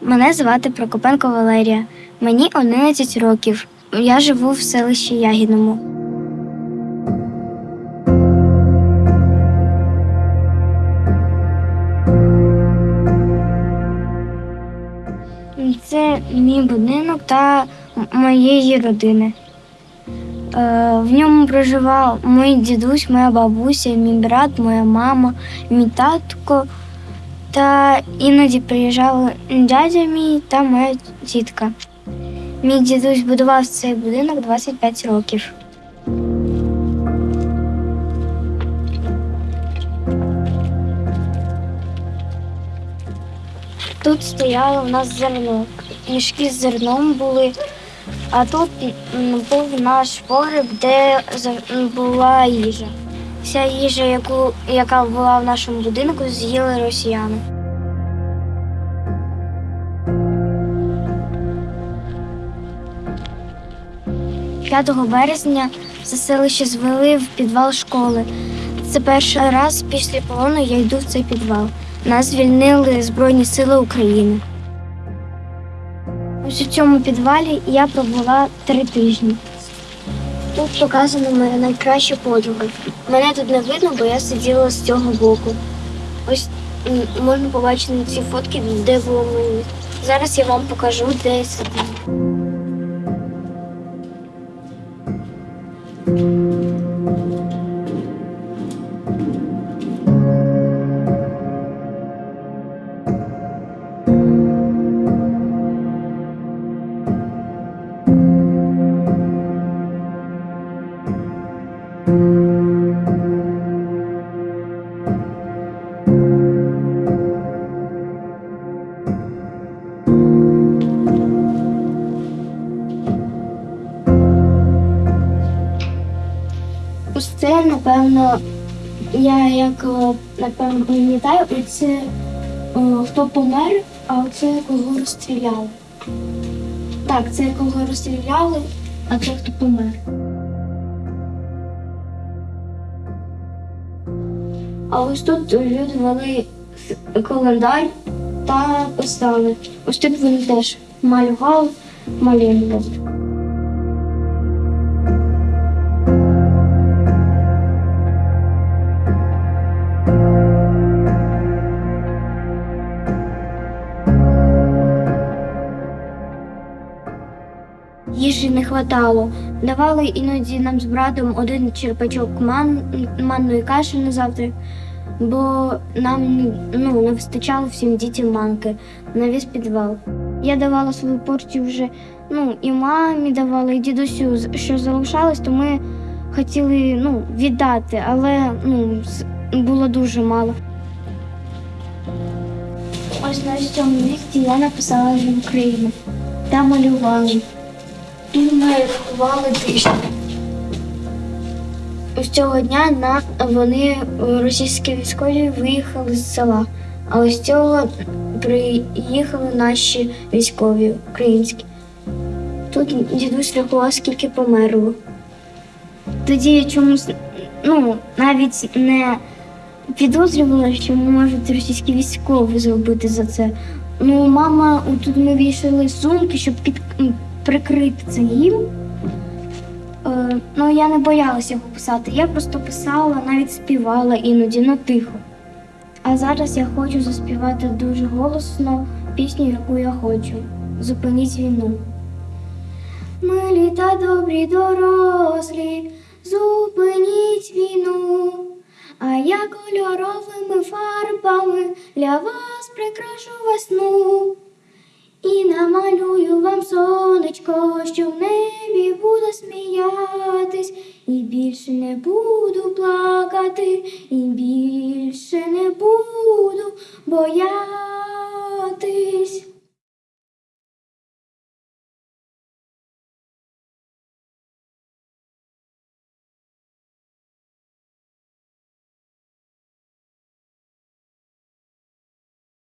Мене звати Прокопенко Валерія. Мені 11 років. Я живу в селищі Ягідному. Це мій будинок та моєї родини. Е, В ньому проживав мій дідусь, моя бабуся, мій брат, моя мама, мій татко. Та іноді приїжджали дядя мій та моя тітка. Мій дідусь будував цей будинок 25 років. Тут стояло у нас зерно. Мішки з зерном були, а тут був наш погреб, де була їжа. Вся їжа, яку, яка була в нашому будинку, з'їли росіяни. – 5 березня це селище звели в підвал школи. Це перший раз після полону я йду в цей підвал. Нас звільнили Збройні Сили України. Ось у цьому підвалі я пробула три тижні. Тут показана моя найкраща подруга. Мене тут не видно, бо я сиділа з цього боку. Ось можна побачити ці фотки, де було мені. Зараз я вам покажу, де я сиділа. Це, напевно, я як напевно пам'ятаю, це хто помер, а це кого розстріляли. Так, це кого розстріляли, а це хто помер. А ось тут люди вели календар та писали. Ось тут вони теж малювали, малювали. Їжі не хватало. Давали іноді нам з братом один черпачок ман, манної каші на завтра, бо нам ну, не вистачало всім дітям манки на весь підвал. Я давала свою порцію вже ну, і мамі давала, і дідусю, що залишалось, то ми хотіли ну, віддати, але ну, було дуже мало. Ось на цьому місці я написала «Жив Україну» та малювала. Ми рахували тиждень. Ось цього дня на вони е, російські військові виїхали з села. А ось цього приїхали наші військові українські. Тут дідусь рахував, скільки померло. Тоді я чомусь ну, навіть не підозрювала, що можуть російські військові зробити за це. Ну, мама, тут ми вішали сумки, щоб під, прикрити це їм. Е, ну, я не боялася його писати. Я просто писала, навіть співала іноді, ну тихо. А зараз я хочу заспівати дуже голосно пісню, яку я хочу. Зупиніть війну. Милі та добрі дорослі, зупиніть війну, а я кольоровими фарбами для вас прикрашу весну. Сонечко, що в небі буде сміятись, і більше не буду плакати, і більше не буду боятись.